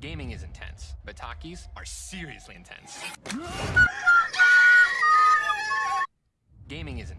Gaming is intense, but Takis are seriously intense. Oh Gaming is intense.